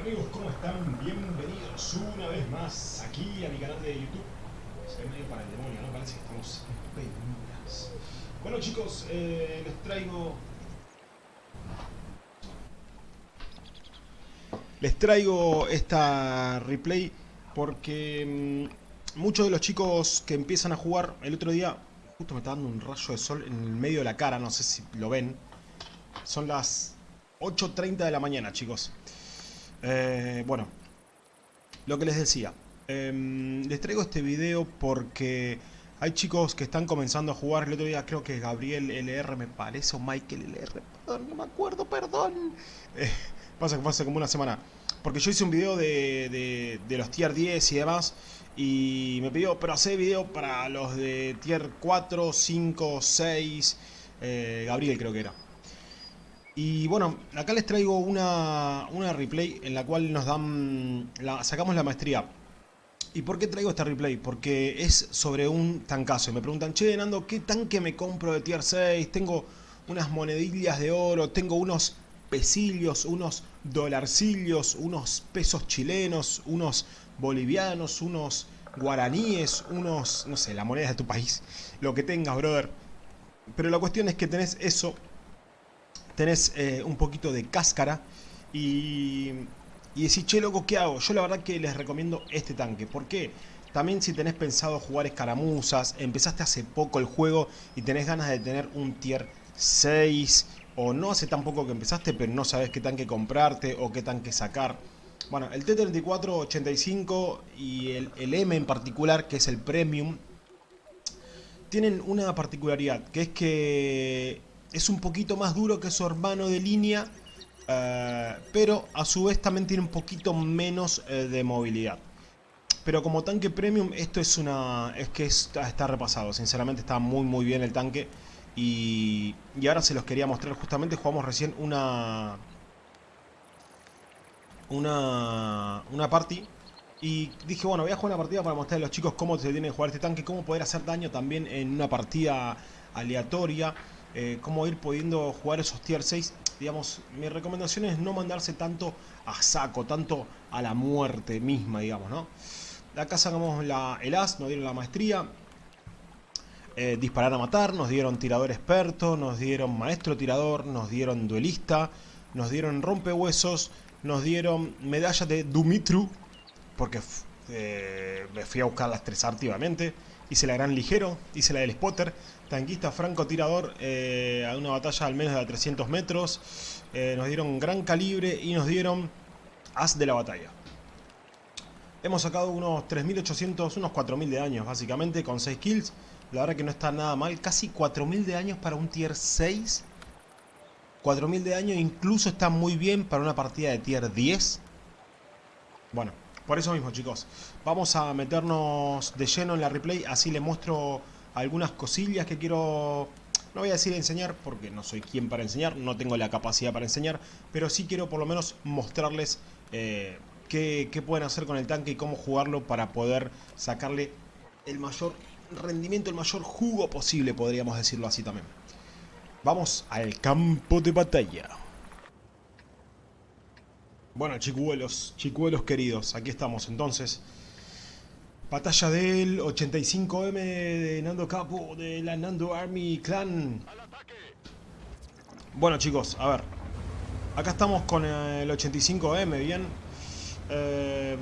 amigos, ¿cómo están? Bienvenidos una vez más aquí a mi canal de YouTube. Se ve medio para el demonio, ¿no? Parece que estamos en penumbras. Bueno chicos, eh, les traigo... Les traigo esta replay porque mmm, muchos de los chicos que empiezan a jugar el otro día... Justo me está dando un rayo de sol en el medio de la cara, no sé si lo ven. Son las 8.30 de la mañana, chicos. Eh, bueno, lo que les decía. Eh, les traigo este video porque hay chicos que están comenzando a jugar. El otro día creo que Gabriel LR me parece, o Michael LR, perdón, no me acuerdo, perdón. Eh, pasa que fue hace como una semana. Porque yo hice un video de, de, de los tier 10 y demás. Y me pidió, pero hace video para los de tier 4, 5, 6. Gabriel creo que era. Y bueno, acá les traigo una, una replay en la cual nos dan, la, sacamos la maestría. ¿Y por qué traigo esta replay? Porque es sobre un tancazo. Y me preguntan, che, Nando, ¿qué tanque me compro de tier 6? Tengo unas monedillas de oro, tengo unos pesillos, unos dolarcillos, unos pesos chilenos, unos bolivianos, unos guaraníes, unos, no sé, la moneda de tu país. Lo que tengas, brother. Pero la cuestión es que tenés eso tenés eh, un poquito de cáscara y, y decís, che loco, ¿qué hago? Yo la verdad que les recomiendo este tanque. ¿Por qué? También si tenés pensado jugar escaramuzas, empezaste hace poco el juego y tenés ganas de tener un tier 6 o no hace tan poco que empezaste pero no sabes qué tanque comprarte o qué tanque sacar. Bueno, el T-34-85 y el, el M en particular, que es el Premium, tienen una particularidad, que es que es un poquito más duro que su hermano de línea, uh, pero a su vez también tiene un poquito menos uh, de movilidad. Pero como tanque premium, esto es una. es que está, está, repasado. Sinceramente está muy muy bien el tanque. Y, y ahora se los quería mostrar. Justamente jugamos recién una. Una. Una party. Y dije, bueno, voy a jugar una partida para mostrarle a los chicos cómo se tiene que jugar este tanque. Cómo poder hacer daño también en una partida aleatoria eh, cómo ir pudiendo jugar esos tier 6. Digamos, mi recomendación es no mandarse tanto a saco, tanto a la muerte misma, digamos, ¿no? Acá sacamos la, el as, nos dieron la maestría. Eh, disparar a matar, nos dieron tirador experto, nos dieron maestro tirador, nos dieron duelista, nos dieron rompehuesos, nos dieron medalla de Dumitru, porque eh, me fui a buscar las tres activamente. Hice la gran ligero, hice la del spotter, tanquista francotirador eh, a una batalla al menos de 300 metros. Eh, nos dieron gran calibre y nos dieron as de la batalla. Hemos sacado unos 3800, unos 4000 de daños básicamente con 6 kills. La verdad que no está nada mal, casi 4000 de daños para un tier 6. 4000 de daño incluso está muy bien para una partida de tier 10. Bueno, por eso mismo chicos, vamos a meternos de lleno en la replay, así les muestro algunas cosillas que quiero... No voy a decir enseñar porque no soy quien para enseñar, no tengo la capacidad para enseñar, pero sí quiero por lo menos mostrarles eh, qué, qué pueden hacer con el tanque y cómo jugarlo para poder sacarle el mayor rendimiento, el mayor jugo posible, podríamos decirlo así también. Vamos al campo de batalla. Bueno, chicuelos, chicuelos queridos, aquí estamos entonces. Batalla del 85M de Nando Capo de la Nando Army Clan. Bueno chicos, a ver. Acá estamos con el 85M, bien. Eh,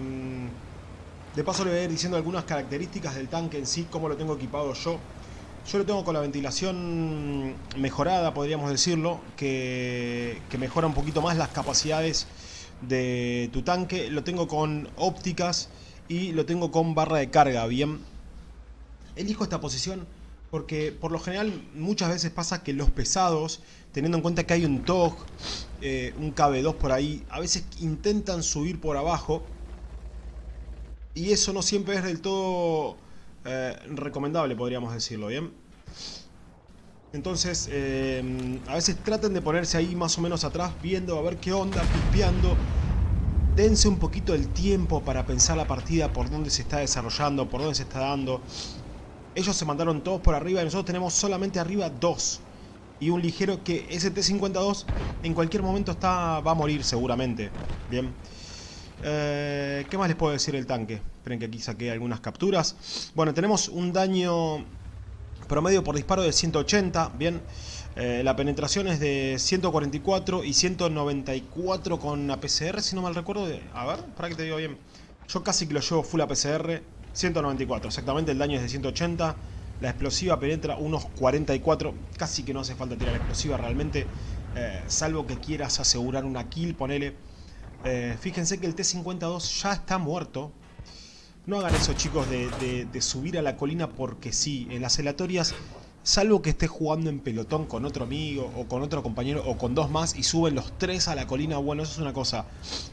de paso le voy a ir diciendo algunas características del tanque en sí, cómo lo tengo equipado yo. Yo lo tengo con la ventilación mejorada, podríamos decirlo, que mejora un poquito más las capacidades de tu tanque. Lo tengo con ópticas y lo tengo con barra de carga, bien. Elijo esta posición porque por lo general muchas veces pasa que los pesados, teniendo en cuenta que hay un TOG, eh, un KB2 por ahí, a veces intentan subir por abajo y eso no siempre es del todo eh, recomendable, podríamos decirlo, ¿bien? Entonces, eh, a veces traten de ponerse ahí más o menos atrás, viendo a ver qué onda, pispeando dense un poquito el tiempo para pensar la partida, por dónde se está desarrollando, por dónde se está dando. Ellos se mandaron todos por arriba y nosotros tenemos solamente arriba dos. Y un ligero que st 52 en cualquier momento está va a morir seguramente. Bien. Eh, ¿Qué más les puedo decir del tanque? Esperen que aquí saqué algunas capturas. Bueno, tenemos un daño promedio por disparo de 180, bien. Eh, la penetración es de 144 y 194 con APCR, si no mal recuerdo. A ver, para que te digo bien. Yo casi que lo llevo full APCR, 194, exactamente, el daño es de 180. La explosiva penetra unos 44, casi que no hace falta tirar la explosiva realmente, eh, salvo que quieras asegurar una kill, ponele. Eh, fíjense que el T-52 ya está muerto. No hagan eso chicos de, de subir a la colina porque sí, en las aleatorias Salvo que estés jugando en pelotón con otro amigo o con otro compañero o con dos más y suben los tres a la colina, bueno, eso es una cosa.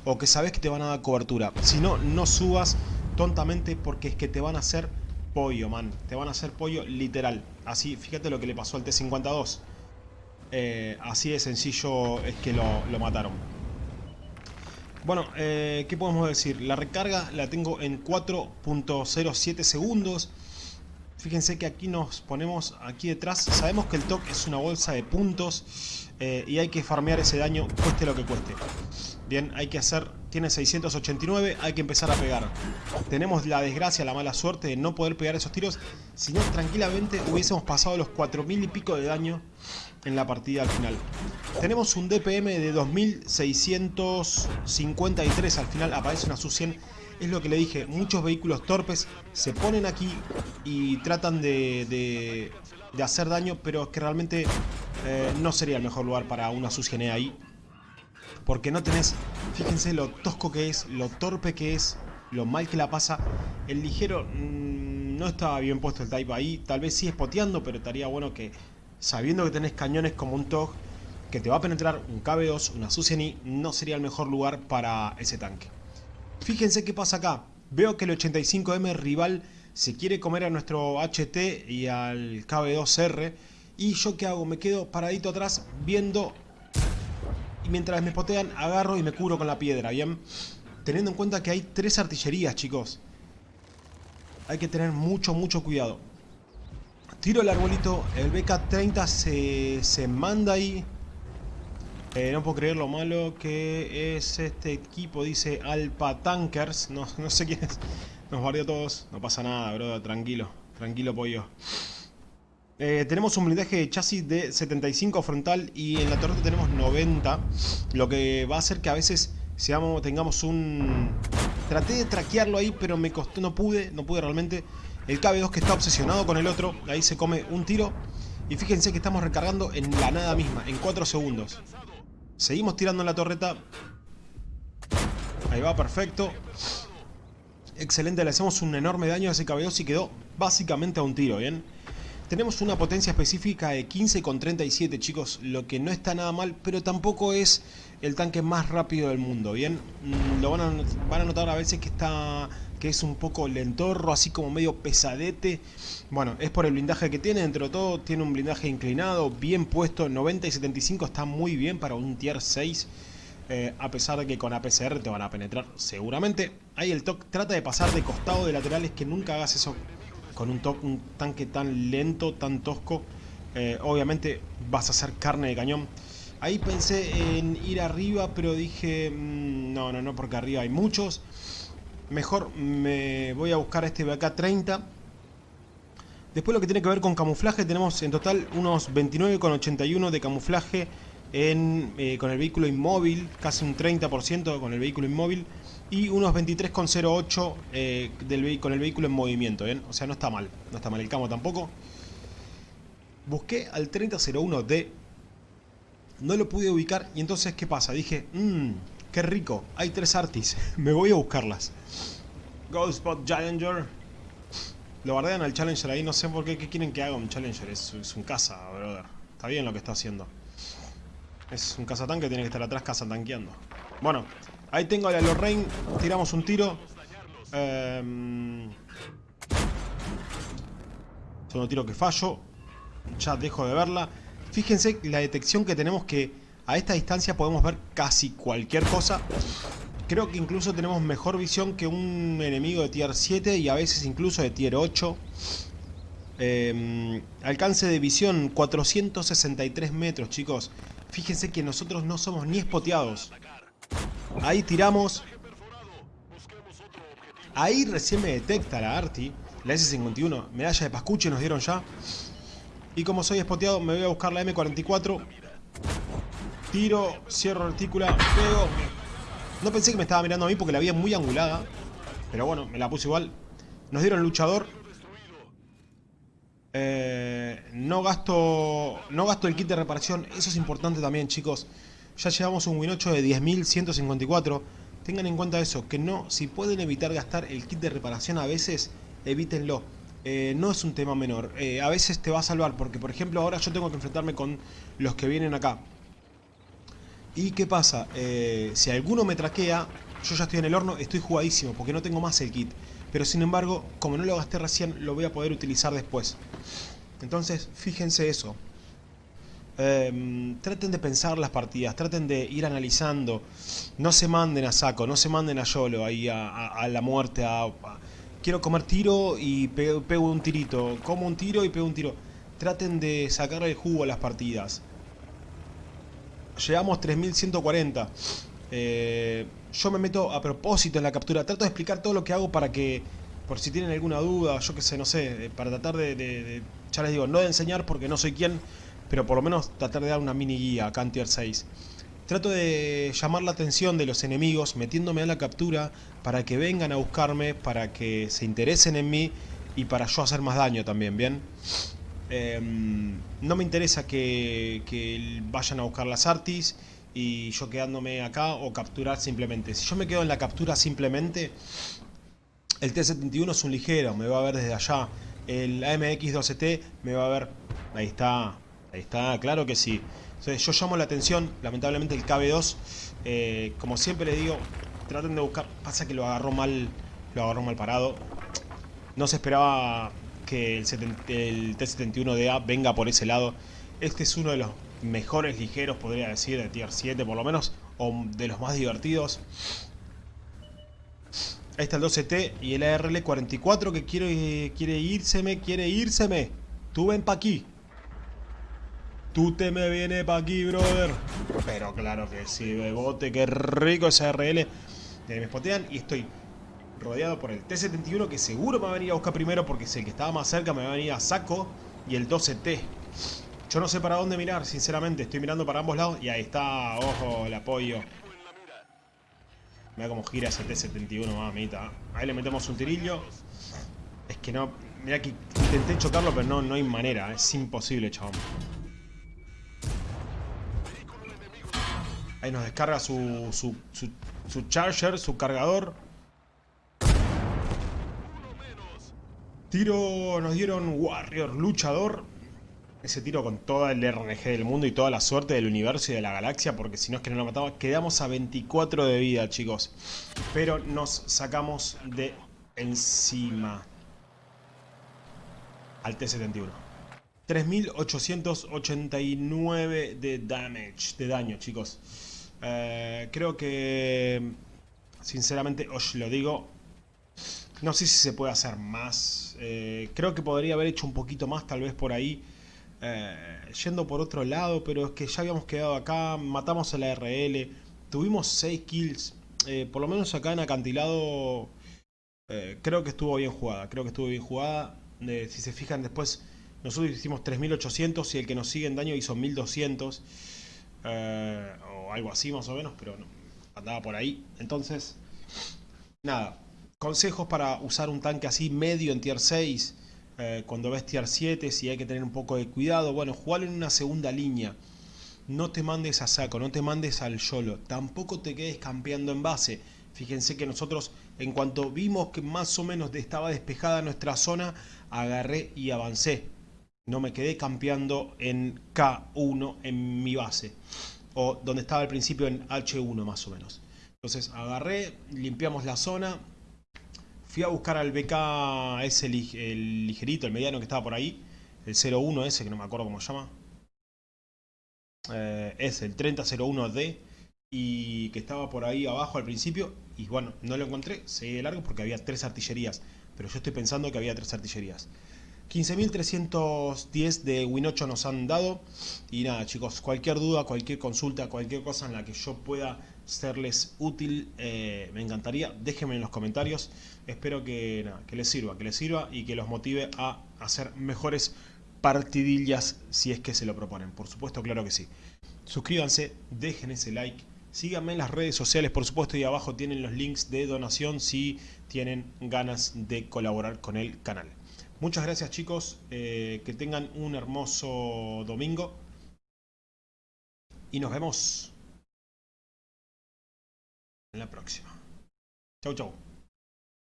O que sabes que te van a dar cobertura. Si no, no subas tontamente porque es que te van a hacer pollo, man. Te van a hacer pollo literal. Así, fíjate lo que le pasó al T-52. Eh, así de sencillo es que lo, mataron. Bueno, eh, ¿qué podemos decir? La recarga la tengo en 4.07 segundos. Fíjense que aquí nos ponemos aquí detrás. Sabemos que el TOC es una bolsa de puntos eh, y hay que farmear ese daño cueste lo que cueste. Bien, hay que hacer... Tiene 689, hay que empezar a pegar. Tenemos la desgracia, la mala suerte de no poder pegar esos tiros. Si no, tranquilamente hubiésemos pasado los 4000 y pico de daño en la partida al final. Tenemos un DPM de 2653 al final, aparece una SU-100 es lo que le dije, muchos vehículos torpes se ponen aquí y tratan de, hacer daño, pero es que realmente eh, no sería el mejor lugar para una Susgene ahí. Porque no tenés, fíjense lo tosco que es, lo torpe que es, lo mal que la pasa. El ligero mm, no estaba bien puesto el Type ahí, tal vez sí espoteando, pero estaría bueno que sabiendo que tenés cañones como un TOG, que te va a penetrar un KB2, una Suseni, no sería el mejor lugar para ese tanque. Fíjense qué pasa acá. Veo que el 85M rival se quiere comer a nuestro HT y al KB2R. ¿Y yo qué hago? Me quedo paradito atrás viendo... Y mientras me potean, agarro y me cubro con la piedra, ¿bien? Teniendo en cuenta que hay tres artillerías, chicos. Hay que tener mucho, mucho cuidado. Tiro el arbolito, el BK-30 se, se manda ahí eh, no puedo creer lo malo que es este equipo, dice Alpa Tankers. No, sé quién es. Nos barrió todos. No pasa nada, bro. Tranquilo. Tranquilo, pollo. Eh, tenemos un blindaje de chasis de 75 frontal y en la torreta tenemos 90. Lo que va a hacer que a veces seamos, tengamos un... Traté de traquearlo ahí, pero me costó, no pude, no pude realmente. El KB2 que está obsesionado con el otro, ahí se come un tiro. Y fíjense que estamos recargando en la nada misma, en 4 segundos. Seguimos tirando en la torreta. Ahí va, perfecto. Excelente, le hacemos un enorme daño a ese cabello y quedó básicamente a un tiro, ¿bien? Tenemos una potencia específica de 15,37, chicos, lo que no está nada mal, pero tampoco es el tanque más rápido del mundo, ¿bien? Mm, lo van a, van a notar a veces que está que es un poco lentorro, así como medio pesadete. Bueno, es por el blindaje que tiene, dentro de todo tiene un blindaje inclinado, bien puesto, 90 y 75 está muy bien para un tier 6. Eh, a pesar de que con APCR te van a penetrar seguramente. Ahí el TOC trata de pasar de costado de laterales, que nunca hagas eso con un, un tanque tan lento, tan tosco. Eh, obviamente vas a hacer carne de cañón. Ahí pensé en ir arriba, pero dije, mm, no, no, no, porque arriba hay muchos mejor me voy a buscar este BK30. Después lo que tiene que ver con camuflaje, tenemos en total unos 29,81 de camuflaje eh, con el vehículo inmóvil, casi un 30% con el vehículo inmóvil, y unos 23,08 eh, con el vehículo en movimiento, O sea, no está mal, no está mal el camo tampoco. Busqué al 3001D, no lo pude ubicar, y entonces, ¿qué pasa? Dije, mmm, Qué rico, hay tres artis. Me voy a buscarlas. Go Spot Challenger. Lo bardean al Challenger ahí, no sé por qué. ¿Qué quieren que haga un Challenger? Es, un caza, brother. Está bien lo que está haciendo. Es un cazatanque, tiene que estar atrás cazatanqueando. Bueno, ahí tengo a la Lorraine. Tiramos un tiro. Eh, un tiro que fallo. Ya dejo de verla. Fíjense la detección que tenemos que a esta distancia podemos ver casi cualquier cosa. Creo que incluso tenemos mejor visión que un enemigo de tier 7 y a veces incluso de tier 8. Em, alcance de visión 463 metros, chicos. Fíjense que nosotros no somos ni espoteados. Ahí tiramos. Ahí recién me detecta la Arti, la S51, medalla de Pascuche nos dieron ya. Y como soy espoteado, me voy a buscar la M44. Tiro, cierro retícula, pego. No pensé que me estaba mirando a mí porque la vi muy angulada. Pero bueno, me la puse igual. Nos dieron luchador. Eh, no gasto no gasto el kit de reparación. Eso es importante también, chicos. Ya llevamos un win 8 de 10.154. Tengan en cuenta eso, que no, si pueden evitar gastar el kit de reparación a veces, evítenlo. Eh, no es un tema menor. Eh, a veces te va a salvar, porque por ejemplo ahora yo tengo que enfrentarme con los que vienen acá. ¿Y qué pasa? Eh, si alguno me traquea, yo ya estoy en el horno, estoy jugadísimo, porque no tengo más el kit. Pero sin embargo, como no lo gasté recién, lo voy a poder utilizar después. Entonces, fíjense eso. Em, traten de pensar las partidas, traten de ir analizando. No se manden a saco, no se manden a YOLO, ahí a, la muerte. Quiero comer tiro y pego, un tirito. Como un tiro y pego un tiro. Traten de sacar el jugo a las partidas. Llegamos 3140. Eh, yo me meto a propósito en la captura. Trato de explicar todo lo que hago para que, por si tienen alguna duda, yo que sé, no sé, para tratar de, de ya les digo, no de enseñar porque no soy quien pero por lo menos tratar de dar una mini guía acá en Tier 6. Trato de llamar la atención de los enemigos metiéndome a la captura para que vengan a buscarme, para que se interesen en mí y para yo hacer más daño también, ¿bien? Em, no me interesa que, que, vayan a buscar las artis y yo quedándome acá o capturar simplemente. Si yo me quedo en la captura simplemente, el T-71 es un ligero, me va a ver desde allá. El AMX-12T me va a ver... Ahí está, Ahí está, claro que sí. Entonces yo llamo la atención, lamentablemente el KB2, eh, como siempre le digo, traten de buscar, pasa que lo agarró mal, lo agarró mal parado. No se esperaba que el, el T-71DA venga por ese lado. Este es uno de los mejores ligeros, podría decir, de Tier 7 por lo menos, o de los más divertidos. Ahí está el 12T y el ARL-44 que quiere, quiere írseme, quiere írseme. Tú ven pa' aquí. Tú te me vienes pa' aquí, brother. Pero claro que sí, bebote, qué rico ese RL. Me spotean y estoy rodeado por el T-71 que seguro me va a venir a buscar primero porque es el que estaba más cerca, me va a venir a saco. Y el 12T. Yo no sé para dónde mirar, sinceramente. Estoy mirando para ambos lados y ahí está, ojo, el apoyo. Mira cómo gira ese T-71, mamita. Ahí le metemos un tirillo. Es que no... Mira que intenté chocarlo, pero no, no hay manera. Es imposible, chabón. Ahí nos descarga su, su, su, charger, su cargador. Tiro, nos dieron Warrior, luchador. Ese tiro con toda el RNG del mundo y toda la suerte del universo y de la galaxia, porque si no es que no lo matamos. Quedamos a 24 de vida, chicos. Pero nos sacamos de encima al T-71. 3.889 de damage, de daño, chicos. Eh, creo que, sinceramente, os lo digo, no sé si se puede hacer más. Eh, creo que podría haber hecho un poquito más, tal vez por ahí, eh, yendo por otro lado, pero es que ya habíamos quedado acá, matamos a la RL, tuvimos 6 kills, por lo menos acá en acantilado, creo que estuvo bien jugada, creo que estuvo bien jugada. si se fijan después, nosotros hicimos 3800 y el que nos sigue en daño hizo 1200 algo así más o menos, pero andaba por ahí. Entonces, nada, consejos para usar un tanque así medio en tier 6, eh, cuando ves tier 7, si hay que tener un poco de cuidado. Bueno, jugar en una segunda línea. No te mandes a saco, no te mandes al YOLO. Tampoco te quedes campeando en base. Fíjense que nosotros, en cuanto vimos que más o menos estaba despejada nuestra zona, agarré y avancé. No me quedé campeando en K1 en mi base o donde estaba al principio en H1 más o menos. Entonces agarré, limpiamos la zona, fui a buscar al BK ese el ligerito, el mediano que estaba por ahí, el 01 ese que no me acuerdo cómo se llama. Eh, es el 3001D y que estaba por ahí abajo al principio y bueno, no lo encontré, seguí de largo porque había tres artillerías, pero yo estoy pensando que había tres artillerías. 15.310 de Win8 nos han dado. Y nada, chicos, cualquier duda, cualquier consulta, cualquier cosa en la que yo pueda serles útil, eh, me encantaría. Déjenme en los comentarios. Espero que, nada, que les sirva, que les sirva y que los motive a hacer mejores partidillas si es que se lo proponen. Por supuesto, claro que sí. Suscríbanse, dejen ese like. Síganme en las redes sociales, por supuesto, y abajo tienen los links de donación si tienen ganas de colaborar con el canal. Muchas gracias chicos, eh, que tengan un hermoso domingo y nos vemos en la próxima. Chau chau.